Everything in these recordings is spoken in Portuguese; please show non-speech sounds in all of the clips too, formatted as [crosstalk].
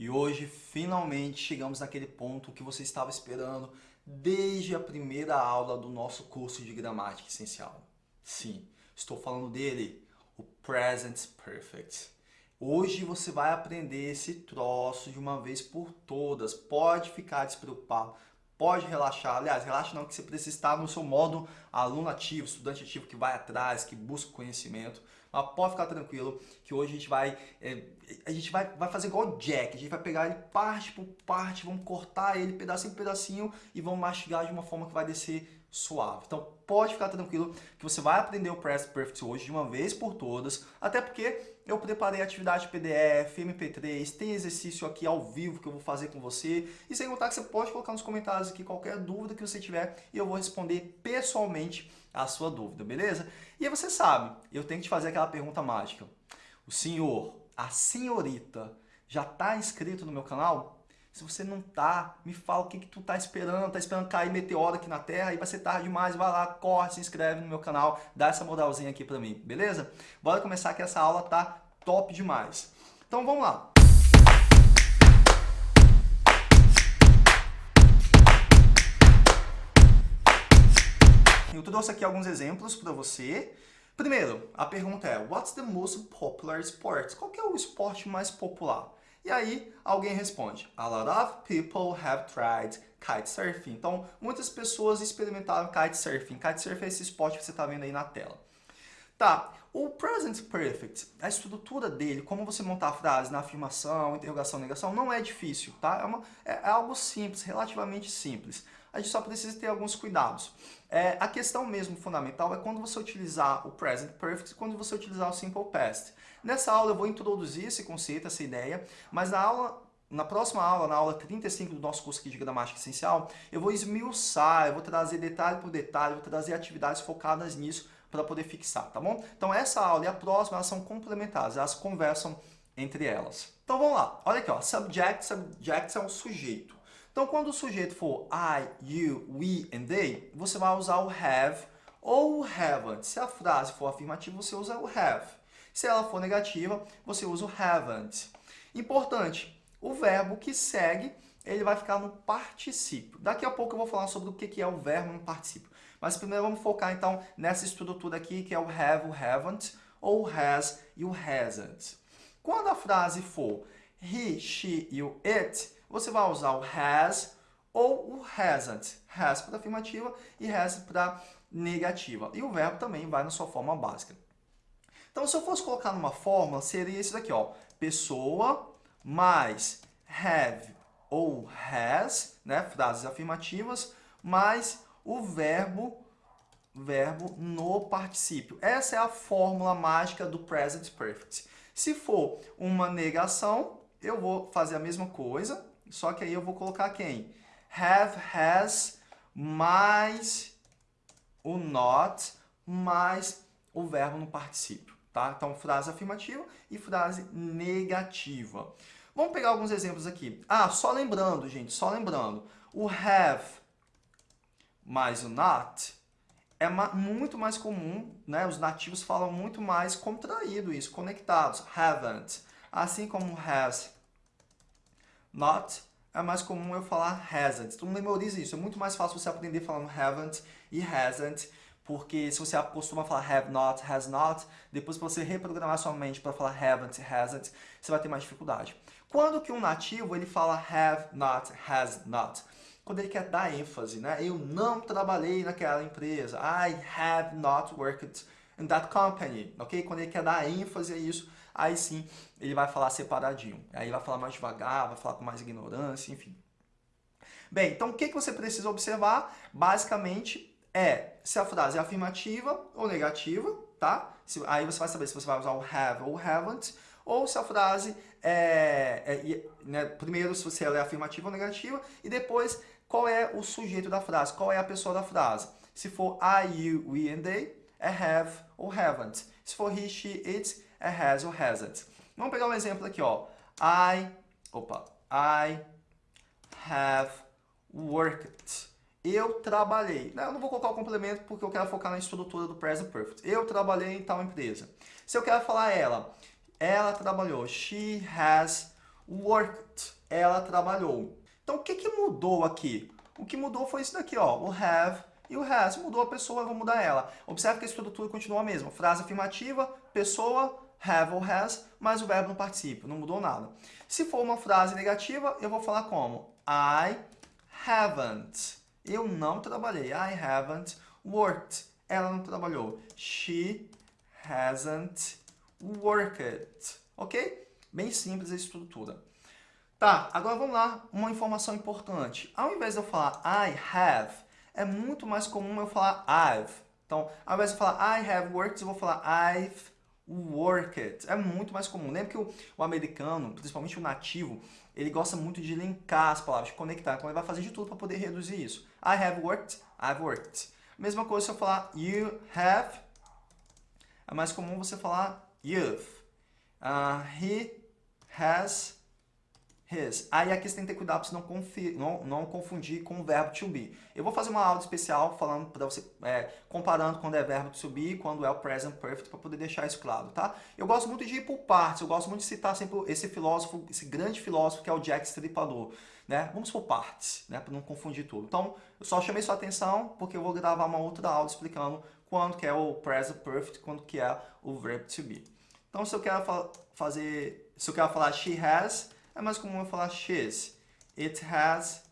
E hoje, finalmente, chegamos naquele ponto que você estava esperando desde a primeira aula do nosso curso de gramática essencial. Sim, estou falando dele, o Present Perfect. Hoje você vai aprender esse troço de uma vez por todas. Pode ficar despreocupado, pode relaxar. Aliás, relaxa não, que você precisa estar no seu modo aluno ativo, estudante ativo que vai atrás, que busca conhecimento. Mas pode ficar tranquilo que hoje a gente vai é, a gente vai, vai fazer igual o Jack. A gente vai pegar ele parte por parte, vamos cortar ele pedacinho por pedacinho e vamos mastigar de uma forma que vai descer suave. Então pode ficar tranquilo que você vai aprender o Present Perfect hoje de uma vez por todas, até porque eu preparei atividade PDF, MP3, tem exercício aqui ao vivo que eu vou fazer com você, e sem contar que você pode colocar nos comentários aqui qualquer dúvida que você tiver e eu vou responder pessoalmente a sua dúvida, beleza? E aí você sabe, eu tenho que te fazer aquela pergunta mágica. O senhor, a senhorita, já está inscrito no meu canal? Se você não tá, me fala o que, que tu tá esperando, tá esperando cair meteoro aqui na Terra, aí vai ser tarde demais, vai lá, corre, se inscreve no meu canal, dá essa moralzinha aqui pra mim, beleza? Bora começar que essa aula tá top demais. Então vamos lá. Eu trouxe aqui alguns exemplos para você. Primeiro, a pergunta é, what's the most popular sport? Qual é o esporte mais popular? E aí alguém responde, a lot of people have tried kitesurfing. Então, muitas pessoas experimentaram kitesurfing. Kitesurfing é esse esporte que você está vendo aí na tela. Tá, o present perfect, a estrutura dele, como você montar a frase na afirmação, interrogação, negação, não é difícil, tá? É, uma, é, é algo simples, relativamente simples. A gente só precisa ter alguns cuidados. É, a questão mesmo fundamental é quando você utilizar o present perfect e quando você utilizar o simple past. Nessa aula eu vou introduzir esse conceito, essa ideia, mas na aula na próxima aula, na aula 35 do nosso curso aqui de Gramática Essencial, eu vou esmiuçar, eu vou trazer detalhe por detalhe, vou trazer atividades focadas nisso para poder fixar, tá bom? Então essa aula e a próxima, elas são complementares, elas conversam entre elas. Então vamos lá, olha aqui, ó, subject, subject é um sujeito. Então quando o sujeito for I, you, we and they, você vai usar o have ou o haven't. Se a frase for afirmativa, você usa o have. Se ela for negativa, você usa o haven't. Importante, o verbo que segue, ele vai ficar no particípio. Daqui a pouco eu vou falar sobre o que é o verbo no particípio. Mas primeiro vamos focar então nessa estrutura aqui, que é o have, o haven't, ou has e o hasn't. Quando a frase for he, she e o it, você vai usar o has ou o hasn't. Has para afirmativa e has para negativa. E o verbo também vai na sua forma básica. Então, se eu fosse colocar numa fórmula, seria isso daqui, ó. Pessoa mais have ou has, né, frases afirmativas, mais o verbo verbo no particípio. Essa é a fórmula mágica do present perfect. Se for uma negação, eu vou fazer a mesma coisa, só que aí eu vou colocar quem? Have, has, mais o not, mais o verbo no particípio. Tá? Então, frase afirmativa e frase negativa. Vamos pegar alguns exemplos aqui. Ah, só lembrando, gente, só lembrando. O have mais o not é muito mais comum, né? Os nativos falam muito mais contraído isso, conectados. Haven't. Assim como has not, é mais comum eu falar hasn't. Então memorize isso. É muito mais fácil você aprender falando haven't e hasn't porque se você costuma falar have not, has not, depois você reprogramar sua mente para falar haven't, hasn't, você vai ter mais dificuldade. Quando que um nativo ele fala have not, has not? Quando ele quer dar ênfase, né? Eu não trabalhei naquela empresa. I have not worked in that company, ok? Quando ele quer dar ênfase a isso, aí sim ele vai falar separadinho. Aí vai falar mais devagar, vai falar com mais ignorância, enfim. Bem, então o que, que você precisa observar? Basicamente, é se a frase é afirmativa ou negativa, tá? Aí você vai saber se você vai usar o have ou haven't, ou se a frase é, é né, primeiro se você ela é afirmativa ou negativa, e depois qual é o sujeito da frase, qual é a pessoa da frase. Se for I, you, we and they, é have ou haven't. Se for he, she, it, é has ou hasn't. Vamos pegar um exemplo aqui, ó. I, opa, I have worked eu trabalhei. Eu não vou colocar o complemento porque eu quero focar na estrutura do present perfect. Eu trabalhei em tal empresa. Se eu quero falar ela, ela trabalhou. She has worked, ela trabalhou. Então, o que, que mudou aqui? O que mudou foi isso daqui, ó, o have e o has. Mudou a pessoa, eu vou mudar ela. Observe que a estrutura continua a mesma. Frase afirmativa, pessoa, have ou has, mas o verbo não participa, não mudou nada. Se for uma frase negativa, eu vou falar como? I haven't. Eu não trabalhei. I haven't worked. Ela não trabalhou. She hasn't worked. Ok? Bem simples a estrutura. Tá, agora vamos lá, uma informação importante. Ao invés de eu falar I have, é muito mais comum eu falar I've. Então, ao invés de eu falar I have worked, eu vou falar I've worked. É muito mais comum. Lembra que o, o, americano, principalmente o nativo, ele gosta muito de linkar as palavras, de conectar. Então, ele vai fazer de tudo para poder reduzir isso. I have worked, I've worked. Mesma coisa se eu falar you have, é mais comum você falar you've. Uh, he has his. Aí aqui você tem que ter cuidado para não, não, não, confundir com o verbo to be. Eu vou fazer uma aula especial falando para você, é, comparando quando é verbo to be e quando é o present perfect, para poder deixar isso claro, tá? Eu gosto muito de ir por partes, eu gosto muito de citar sempre esse filósofo, esse grande filósofo que é o Jack Stripador, né? Vamos por partes, né? Para não confundir tudo. Então, eu só chamei sua atenção porque eu vou gravar uma outra aula explicando quando que é o present perfect, quando que é o verbo to be. Então, se eu quero fa fazer, se eu quero falar she has, é mais comum eu falar she's. It has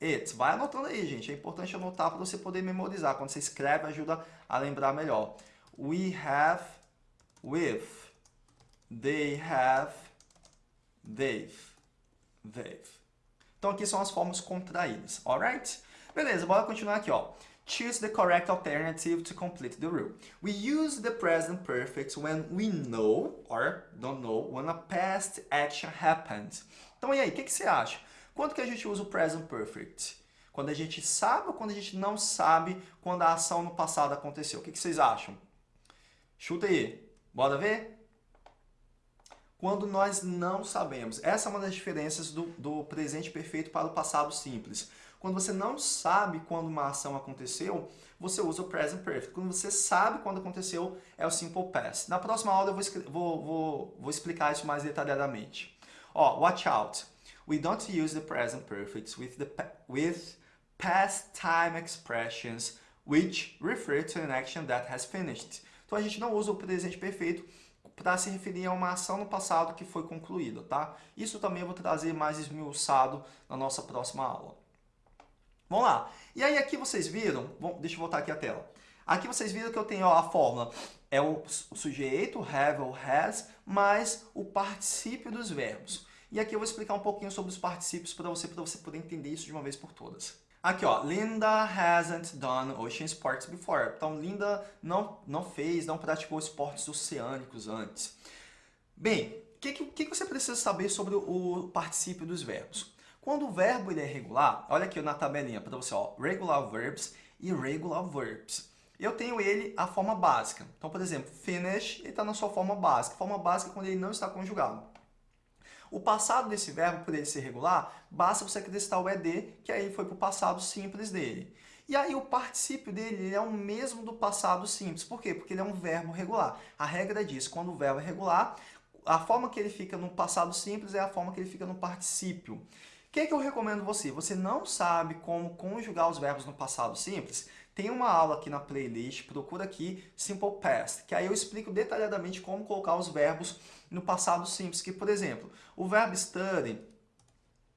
it. Vai anotando aí, gente. É importante anotar para você poder memorizar. Quando você escreve, ajuda a lembrar melhor. We have with. They have they've. They've. Então aqui são as formas contraídas, alright? Beleza, bora continuar aqui, ó. Choose the correct alternative to complete the rule. We use the present perfect when we know or don't know when a past action happened. Então, e aí, o que, que você acha? Quando que a gente usa o present perfect? Quando a gente sabe ou quando a gente não sabe quando a ação no passado aconteceu? O que, que vocês acham? Chuta aí. Bora ver? Quando nós não sabemos. Essa é uma das diferenças do, do presente perfeito para o passado simples. Quando você não sabe quando uma ação aconteceu, você usa o present perfect. Quando você sabe quando aconteceu, é o simple past. Na próxima aula eu vou, vou, vou, vou explicar isso mais detalhadamente. Ó, watch out. We don't use the present perfect with, the, with past time expressions which refer to an action that has finished. Então a gente não usa o presente perfeito para se referir a uma ação no passado que foi concluída, tá? Isso também eu vou trazer mais esmiuçado na nossa próxima aula. Vamos lá. E aí aqui vocês viram, bom, deixa eu voltar aqui a tela. Aqui vocês viram que eu tenho ó, a fórmula, é o, sujeito, have ou has, mais o particípio dos verbos. E aqui eu vou explicar um pouquinho sobre os particípios para você, para você poder entender isso de uma vez por todas. Aqui, ó, Linda hasn't done ocean sports before. Então, Linda não, não fez, não praticou esportes oceânicos antes. Bem, o que, que, que você precisa saber sobre o particípio dos verbos? Quando o verbo ele é regular, olha aqui na tabelinha para você, ó, regular verbs e irregular verbs. Eu tenho ele a forma básica. Então, por exemplo, finish, ele está na sua forma básica. Forma básica é quando ele não está conjugado. O passado desse verbo, por ele ser regular, basta você acrescentar o ED, que aí foi para o passado simples dele. E aí o particípio dele é o mesmo do passado simples. Por quê? Porque ele é um verbo regular. A regra diz, quando o verbo é regular, a forma que ele fica no passado simples é a forma que ele fica no particípio. O que, que eu recomendo você? Você não sabe como conjugar os verbos no passado simples? Tem uma aula aqui na playlist, procura aqui Simple Past, que aí eu explico detalhadamente como colocar os verbos no passado simples. Que, por exemplo, o verbo study,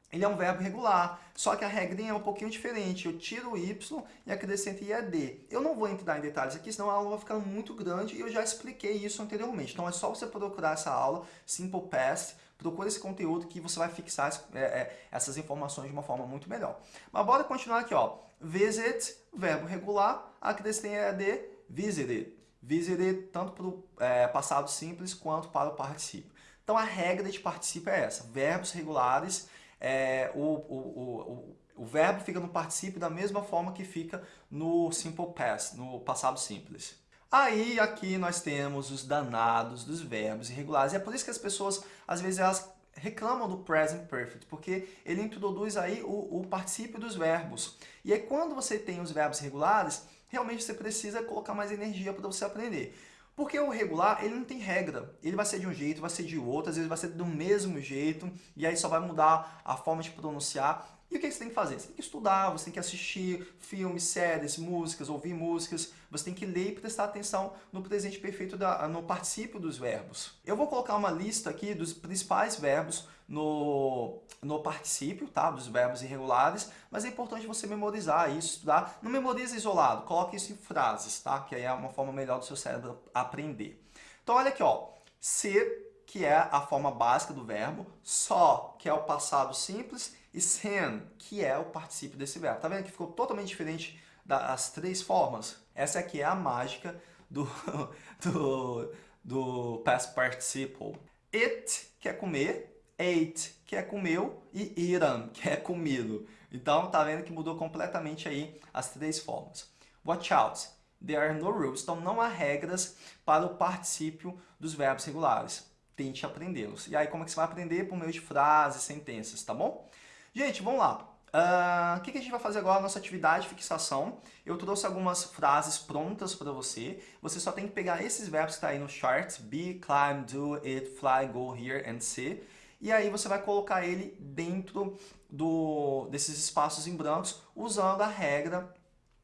ele é um verbo regular, só que a regrinha é um pouquinho diferente. Eu tiro o Y e acrescento IAD. Eu não vou entrar em detalhes aqui, senão a aula vai ficar muito grande e eu já expliquei isso anteriormente. Então é só você procurar essa aula, Simple Past, Procure esse conteúdo que você vai fixar é, é, essas informações de uma forma muito melhor. Mas bora continuar aqui, ó. Visit, verbo regular, acrescentem EAD, visited. Visited tanto para o é, passado simples quanto para o particípio. Então a regra de particípio é essa. Verbos regulares, é, o, o, o, o verbo fica no particípio da mesma forma que fica no simple past, no passado simples. Aí aqui nós temos os danados dos verbos irregulares. E é por isso que as pessoas, às vezes, elas reclamam do present perfect, porque ele introduz aí o, o particípio dos verbos. E aí quando você tem os verbos regulares, realmente você precisa colocar mais energia para você aprender. Porque o regular, ele não tem regra. Ele vai ser de um jeito, vai ser de outro, às vezes vai ser do mesmo jeito, e aí só vai mudar a forma de pronunciar. E o que você tem que fazer? Você tem que estudar, você tem que assistir filmes, séries, músicas, ouvir músicas. Você tem que ler e prestar atenção no presente perfeito, da, no particípio dos verbos. Eu vou colocar uma lista aqui dos principais verbos no, no particípio, tá? Dos verbos irregulares, mas é importante você memorizar isso, estudar. Não memoriza isolado, coloque isso em frases, tá? Que aí é uma forma melhor do seu cérebro aprender. Então olha aqui, ó. Ser, que é a forma básica do verbo, só, que é o passado simples, e sen, que é o particípio desse verbo. Tá vendo que ficou totalmente diferente das três formas? Essa aqui é a mágica do, [laughs] do, do past participle. It, que é comer, ate, que é comeu, e eaten, que é comido. Então, tá vendo que mudou completamente aí as três formas. Watch out. There are no rules. Então, não há regras para o particípio dos verbos regulares. Tente aprendê-los. E aí, como é que você vai aprender? Por meio de frases, sentenças, tá bom? Gente, vamos lá. Uh, o que, que a gente vai fazer agora? Nossa atividade de fixação. Eu trouxe algumas frases prontas para você. Você só tem que pegar esses verbos que estão tá aí no chart. Be, climb, do, it, fly, go, here and see. E aí você vai colocar ele dentro do, desses espaços em brancos usando a regra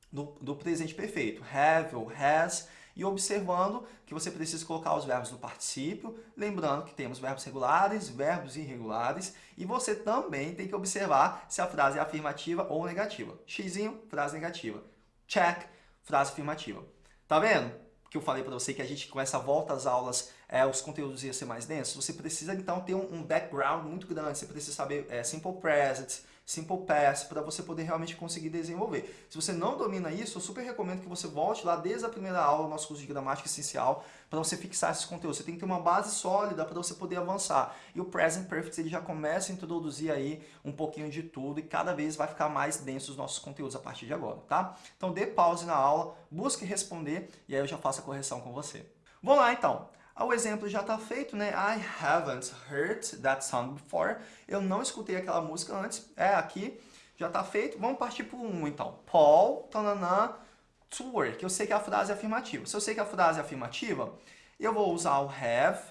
do, do presente perfeito. Have ou has e observando que você precisa colocar os verbos no particípio, lembrando que temos verbos regulares, verbos irregulares, e você também tem que observar se a frase é afirmativa ou negativa. Xizinho, frase negativa. Check, frase afirmativa. Tá vendo? Que eu falei para você que a gente com essa volta às aulas, é, os conteúdos iam ser mais densos. Você precisa então ter um, um background muito grande. Você precisa saber é, simple present, Simple Pass, para você poder realmente conseguir desenvolver. Se você não domina isso, eu super recomendo que você volte lá desde a primeira aula do nosso curso de gramática essencial para você fixar esses conteúdos. Você tem que ter uma base sólida para você poder avançar. E o Present Perfect ele já começa a introduzir aí um pouquinho de tudo e cada vez vai ficar mais denso os nossos conteúdos a partir de agora, tá? Então dê pause na aula, busque responder e aí eu já faço a correção com você. Vamos lá então. O exemplo já está feito, né? I haven't heard that song before. Eu não escutei aquela música antes. É, aqui já está feito. Vamos partir para o 1, então. Paul, tananã, to work. Eu sei que a frase é afirmativa. Se eu sei que a frase é afirmativa, eu vou usar o have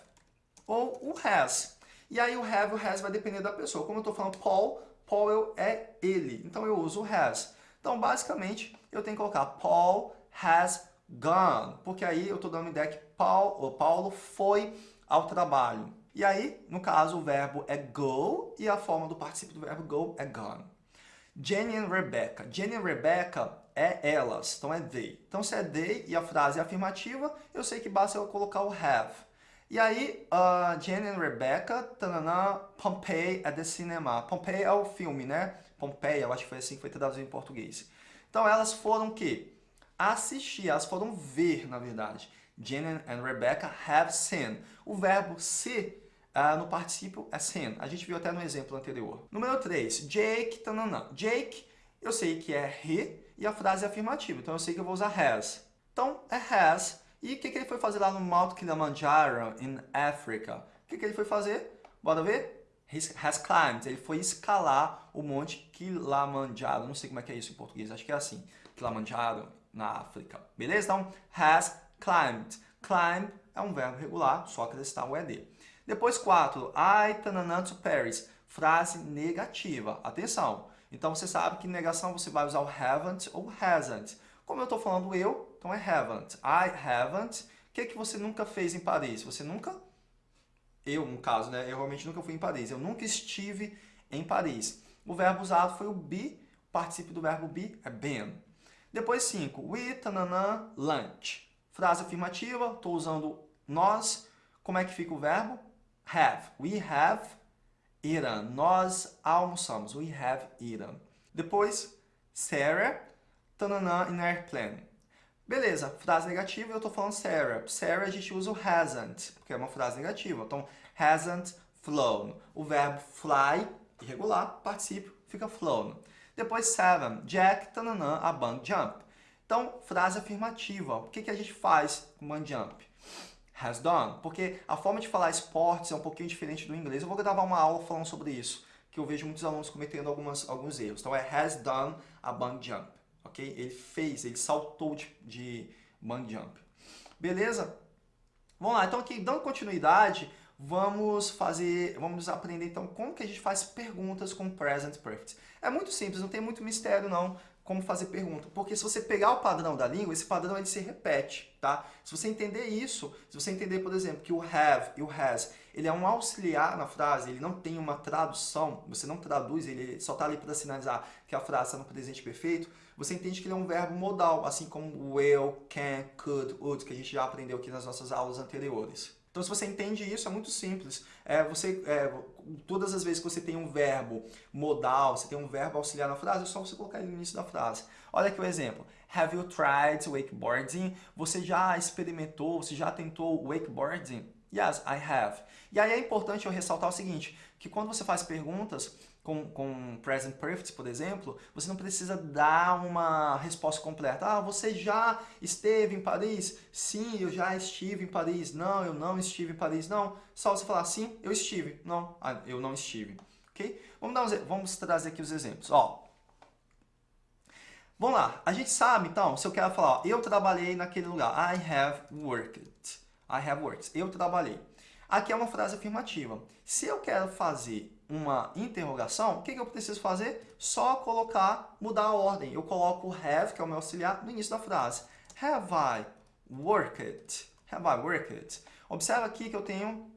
ou o has. E aí o have e o has vai depender da pessoa. Como eu estou falando Paul, Paul é ele. Então eu uso o has. Então, basicamente, eu tenho que colocar Paul has gone, porque aí eu estou dando uma ideia que Paulo, Paulo foi ao trabalho. E aí, no caso, o verbo é go e a forma do participio do verbo go é gone. Jenny and Rebecca. Jenny e Rebecca é elas, então é they. Então, se é they e a frase é afirmativa, eu sei que basta eu colocar o have. E aí, uh, Jenny and Rebecca, tanana, Pompeii é the cinema. Pompeii é o filme, né? Pompeia, eu acho que foi assim que foi traduzido em português. Então, elas foram o quê? Assistir, elas foram ver, na verdade. Jenny and Rebecca have seen. O verbo se uh, no particípio é seen. A gente viu até no exemplo anterior. Número 3, Jake, tananã. Jake, eu sei que é he e a frase é afirmativa, então eu sei que eu vou usar has. Então, é has. E o que, que ele foi fazer lá no Mount Kilimanjaro, in Africa? O que, que ele foi fazer? Bora ver? Has climbed. Ele foi escalar o Monte Kilimanjaro. Não sei como é que é isso em português, acho que é assim. Kilimanjaro, na África. Beleza? Então, has climbed. Climb é um verbo regular, só acrescentar o ED. Depois, 4. I tananã to Paris. Frase negativa. Atenção. Então, você sabe que negação você vai usar o haven't ou hasn't. Como eu estou falando eu, então é haven't. I haven't. O que, que você nunca fez em Paris? Você nunca... Eu, no caso, né? Eu realmente nunca fui em Paris. Eu nunca estive em Paris. O verbo usado foi o be. O participio do verbo be é been. Depois 5. We, tananã, lunch. Frase afirmativa, estou usando nós. Como é que fica o verbo? Have. We have eaten. Nós almoçamos. We have eaten. Depois, Sarah, tananã, in airplane. Beleza, frase negativa, eu estou falando Sarah. Sarah a gente usa o hasn't, porque é uma frase negativa. Então, hasn't flown. O verbo fly, irregular, particípio, fica flown. Depois, seven. Jack, tananã, a bang jump. Então, frase afirmativa. O que, que a gente faz com bang jump? Has done. Porque a forma de falar esportes é um pouquinho diferente do inglês. Eu vou gravar uma aula falando sobre isso, que eu vejo muitos alunos cometendo algumas, alguns erros. Então, é has done a bang jump. Ok? Ele fez, ele saltou de, de jump. Beleza? Vamos lá, então aqui, dando continuidade, vamos fazer, vamos aprender então como que a gente faz perguntas com present perfect. É muito simples, não tem muito mistério não como fazer pergunta, porque se você pegar o padrão da língua, esse padrão ele se repete, tá? Se você entender isso, se você entender, por exemplo, que o have e o has, ele é um auxiliar na frase, ele não tem uma tradução, você não traduz, ele só está ali para sinalizar que a frase está no presente perfeito, você entende que ele é um verbo modal, assim como will, can, could, would, que a gente já aprendeu aqui nas nossas aulas anteriores. Então, se você entende isso, é muito simples. É, você, é, todas as vezes que você tem um verbo modal, você tem um verbo auxiliar na frase, é só você colocar ele no início da frase. Olha aqui o exemplo. Have you tried wakeboarding? Você já experimentou, você já tentou wakeboarding? Yes, I have. E aí é importante eu ressaltar o seguinte, que quando você faz perguntas, com, com present perfect, por exemplo, você não precisa dar uma resposta completa. Ah, você já esteve em Paris? Sim, eu já estive em Paris. Não, eu não estive em Paris. Não, só você falar sim, eu estive. Não, ah, eu não estive. Ok? Vamos, dar um, vamos trazer aqui os exemplos. Ó, Vamos lá, a gente sabe, então, se eu quero falar, ó, eu trabalhei naquele lugar. I have worked. I have worked. Eu trabalhei. Aqui é uma frase afirmativa. Se eu quero fazer uma interrogação, o que, que eu preciso fazer? Só colocar, mudar a ordem. Eu coloco have, que é o meu auxiliar, no início da frase. Have I worked? Have I worked? Observa aqui que eu tenho...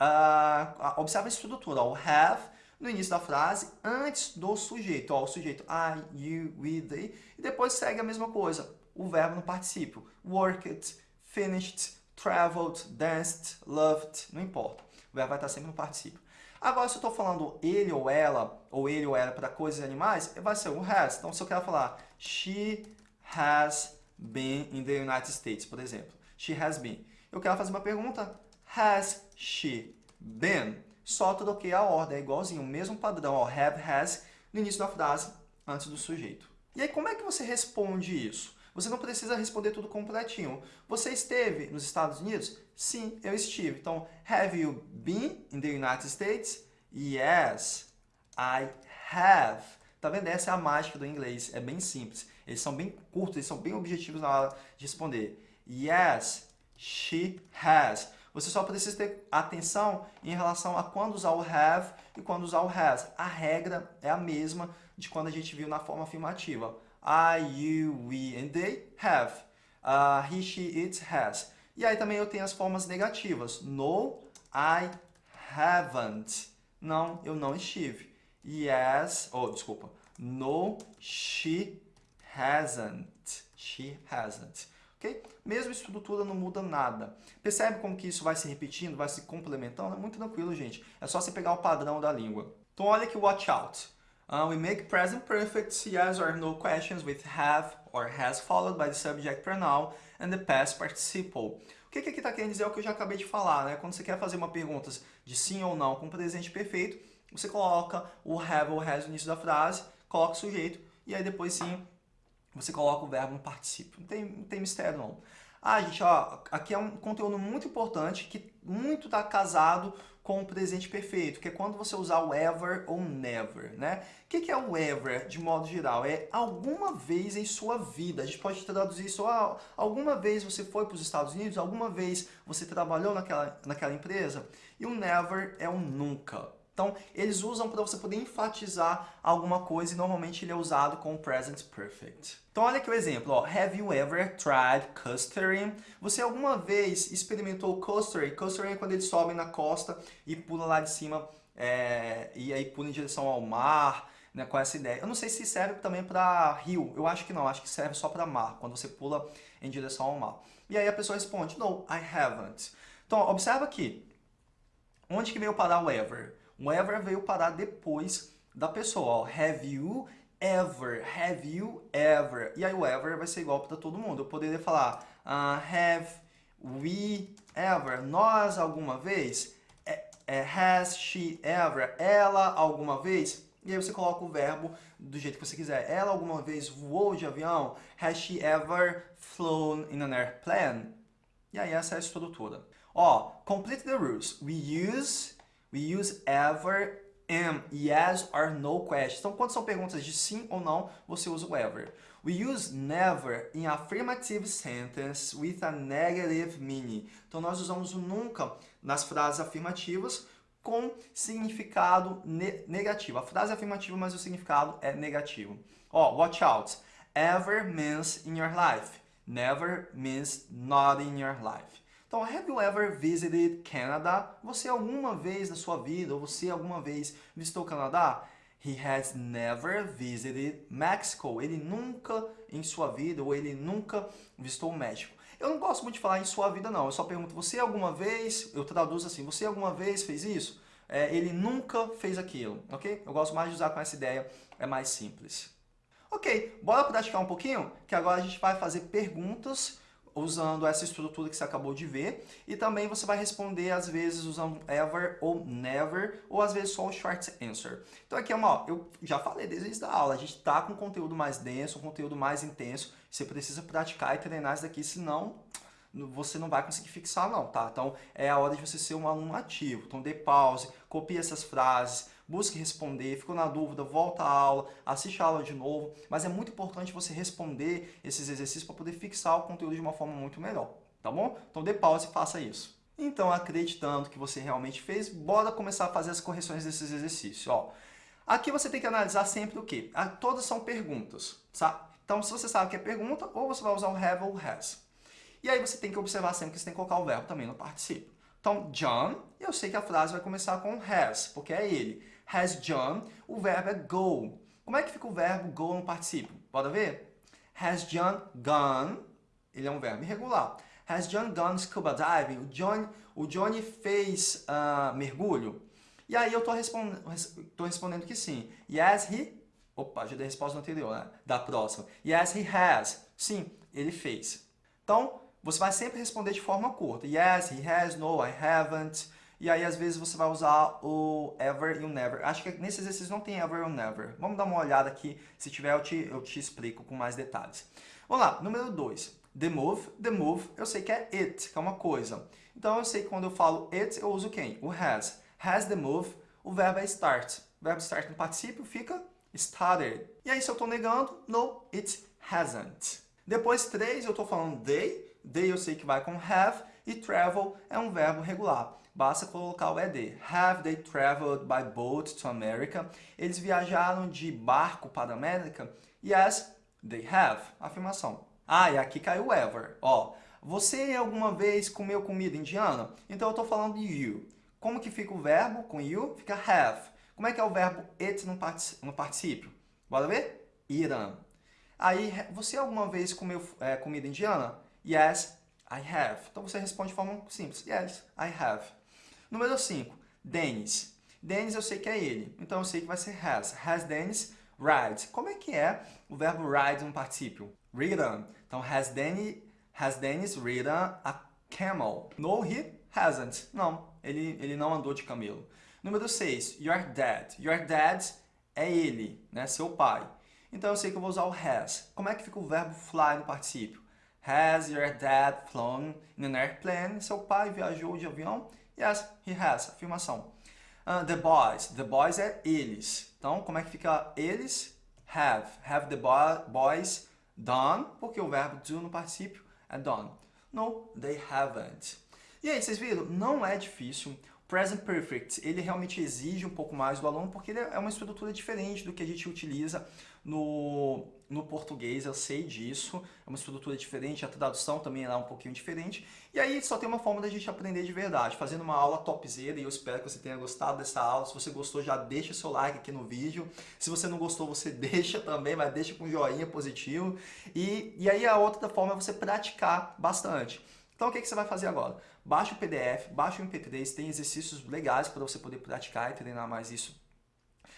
Uh, observa a estrutura. O have no início da frase, antes do sujeito. Ó, o sujeito I, you, we, they. E depois segue a mesma coisa. O verbo no particípio. Worked, finished, traveled, danced, loved. Não importa. O verbo vai estar sempre no particípio. Agora, se eu estou falando ele ou ela, ou ele ou ela para coisas e animais, vai ser o has. Então, se eu quero falar she has been in the United States, por exemplo. She has been. Eu quero fazer uma pergunta. Has she been? Só troquei a ordem, é igualzinho, o mesmo padrão. Ó, have, has, no início da frase, antes do sujeito. E aí, como é que você responde isso? Você não precisa responder tudo completinho. Você esteve nos Estados Unidos? Sim, eu estive. Então, have you been in the United States? Yes, I have. Tá vendo? Essa é a mágica do inglês. É bem simples. Eles são bem curtos, eles são bem objetivos na hora de responder. Yes, she has. Você só precisa ter atenção em relação a quando usar o have e quando usar o has. A regra é a mesma de quando a gente viu na forma afirmativa. I, you, we and they have. Uh, he, she, it has. E aí também eu tenho as formas negativas. No, I haven't. Não, eu não estive. Yes, oh, desculpa. No, she hasn't. She hasn't. Ok? Mesma estrutura não muda nada. Percebe como que isso vai se repetindo, vai se complementando? É muito tranquilo, gente. É só você pegar o padrão da língua. Então olha aqui o watch out. Uh, we make present perfect yes or no questions with have or has followed by the subject pronoun and the past participle. O que, que aqui está querendo dizer é o que eu já acabei de falar, né? Quando você quer fazer uma pergunta de sim ou não com presente perfeito, você coloca o have ou has no início da frase, coloca o sujeito e aí depois sim você coloca o verbo no particípio. Não tem, não tem mistério não. Ah, gente, ó, aqui é um conteúdo muito importante que muito está casado com o presente perfeito, que é quando você usar o ever ou never, né? O que é o ever, de modo geral? É alguma vez em sua vida. A gente pode traduzir isso, ah, alguma vez você foi para os Estados Unidos, alguma vez você trabalhou naquela, naquela empresa. E o never é um nunca. Então, eles usam para você poder enfatizar alguma coisa e normalmente ele é usado com o present perfect. Então, olha aqui o exemplo. Ó. Have you ever tried coastering? Você alguma vez experimentou coastering? Coastering é quando eles sobem na costa e pulam lá de cima é, e aí pulam em direção ao mar, né, com essa ideia. Eu não sei se serve também para rio. Eu acho que não. Acho que serve só para mar, quando você pula em direção ao mar. E aí a pessoa responde, no, I haven't. Então, observa aqui. Onde que veio parar o ever? O ever veio parar depois da pessoa. Ó. Have you ever? Have you ever? E aí o ever vai ser igual para todo mundo. Eu poderia falar uh, Have we ever? Nós alguma vez? É, é, has she ever? Ela alguma vez? E aí você coloca o verbo do jeito que você quiser. Ela alguma vez voou de avião? Has she ever flown in an airplane? E aí essa é a estrutura. Ó, complete the rules. We use We use ever am, yes or no question. Então, quando são perguntas de sim ou não, você usa o ever. We use never in affirmative sentence with a negative meaning. Então, nós usamos o nunca nas frases afirmativas com significado ne negativo. A frase é afirmativa, mas o significado é negativo. Ó, watch out. Ever means in your life. Never means not in your life. Então, have you ever visited Canada? Você alguma vez na sua vida, ou você alguma vez visitou o Canadá? He has never visited Mexico. Ele nunca em sua vida, ou ele nunca visitou o México. Eu não gosto muito de falar em sua vida, não. Eu só pergunto, você alguma vez, eu traduzo assim, você alguma vez fez isso? É, ele nunca fez aquilo, ok? Eu gosto mais de usar com essa ideia, é mais simples. Ok, bora praticar um pouquinho? Que agora a gente vai fazer perguntas usando essa estrutura que você acabou de ver. E também você vai responder, às vezes, usando ever ou never, ou às vezes só o short answer. Então aqui, ó, eu já falei desde da aula, a gente está com conteúdo mais denso, um conteúdo mais intenso. Você precisa praticar e treinar isso daqui, senão você não vai conseguir fixar não, tá? Então é a hora de você ser um aluno ativo. Então dê pause, copie essas frases, busque responder, ficou na dúvida, volta à aula, assiste a aula de novo, mas é muito importante você responder esses exercícios para poder fixar o conteúdo de uma forma muito melhor, tá bom? Então dê pause e faça isso. Então, acreditando que você realmente fez, bora começar a fazer as correções desses exercícios. Ó, aqui você tem que analisar sempre o quê? Ah, todas são perguntas, tá? Então, se você sabe que é pergunta, ou você vai usar o have ou has. E aí você tem que observar sempre que você tem que colocar o verbo também no participio. Então, John, eu sei que a frase vai começar com has, porque é ele. Has John, o verbo é go. Como é que fica o verbo go no participio? Pode ver? Has John gone, ele é um verbo irregular. Has John gone scuba diving? O, John, o Johnny fez uh, mergulho? E aí eu estou respond, respondendo que sim. Yes, he... Opa, já dei a resposta anterior, né? Da próxima. Yes, he has. Sim, ele fez. Então, você vai sempre responder de forma curta. Yes, he has, no, I haven't. E aí, às vezes, você vai usar o ever e o never. Acho que nesse exercício não tem ever ou never. Vamos dar uma olhada aqui. Se tiver, eu te, eu te explico com mais detalhes. Vamos lá, número 2. The move. The move, eu sei que é it, que é uma coisa. Então, eu sei que quando eu falo it, eu uso quem? O has. Has the move, o verbo é start. O verbo start no particípio fica started. E aí, se eu estou negando, no, it hasn't. Depois, três, eu estou falando they. They eu sei que vai com have. E travel é um verbo regular. Basta colocar o ED. Have they traveled by boat to America? Eles viajaram de barco para a América? Yes, they have. Afirmação. Ah, e aqui caiu o ever. Ó, você alguma vez comeu comida indiana? Então eu estou falando de you. Como que fica o verbo com you? Fica have. Como é que é o verbo it no, particípio? Bora ver? Eaten. Aí, você alguma vez comeu é, comida indiana? Yes, I have. Então você responde de forma simples. Yes, I have. Número 5. Dennis. Dennis eu sei que é ele. Então eu sei que vai ser has. Has Dennis ride. Como é que é o verbo ride no particípio? Ridden. Então has Dennis, has Dennis ridden a camel? No, he hasn't. Não, ele, ele não andou de camelo. Número 6. Your dad. Your dad é ele, né? seu pai. Então eu sei que eu vou usar o has. Como é que fica o verbo fly no particípio? Has your dad flown in an airplane? Seu pai viajou de avião? Yes, he has. Afirmação. Uh, the boys. The boys é eles. Então, como é que fica eles? Have. Have the boys done? Porque o verbo do no particípio é done. No, they haven't. E aí, vocês viram? Não é difícil. Present Perfect, ele realmente exige um pouco mais do aluno porque ele é uma estrutura diferente do que a gente utiliza no, no português, eu sei disso, é uma estrutura diferente, a tradução também é um pouquinho diferente. E aí só tem uma forma da gente aprender de verdade, fazendo uma aula topzera e eu espero que você tenha gostado dessa aula. Se você gostou, já deixa seu like aqui no vídeo. Se você não gostou, você [laughs] deixa também, mas deixa com joinha positivo. E, e aí a outra forma é você praticar bastante. Então o que, que você vai fazer agora? Baixa o PDF, baixa o MP3, tem exercícios legais para você poder praticar e treinar mais isso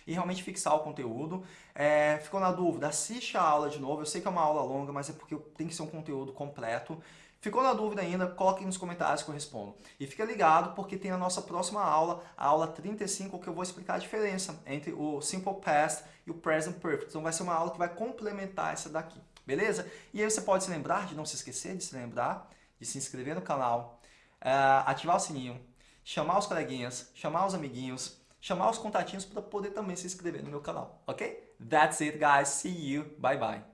e realmente fixar o conteúdo. É, ficou na dúvida? Assiste a aula de novo. Eu sei que é uma aula longa, mas é porque tem que ser um conteúdo completo. Ficou na dúvida ainda? Coloque nos comentários que eu respondo. E fica ligado porque tem a nossa próxima aula, a aula 35, que eu vou explicar a diferença entre o Simple Past e o Present Perfect. Então vai ser uma aula que vai complementar essa daqui, beleza? E aí você pode se lembrar, de não se esquecer de se lembrar, de se inscrever no canal, uh, ativar o sininho, chamar os coleguinhas, chamar os amiguinhos, chamar os contatinhos para poder também se inscrever no meu canal, ok? That's it, guys. See you. Bye, bye.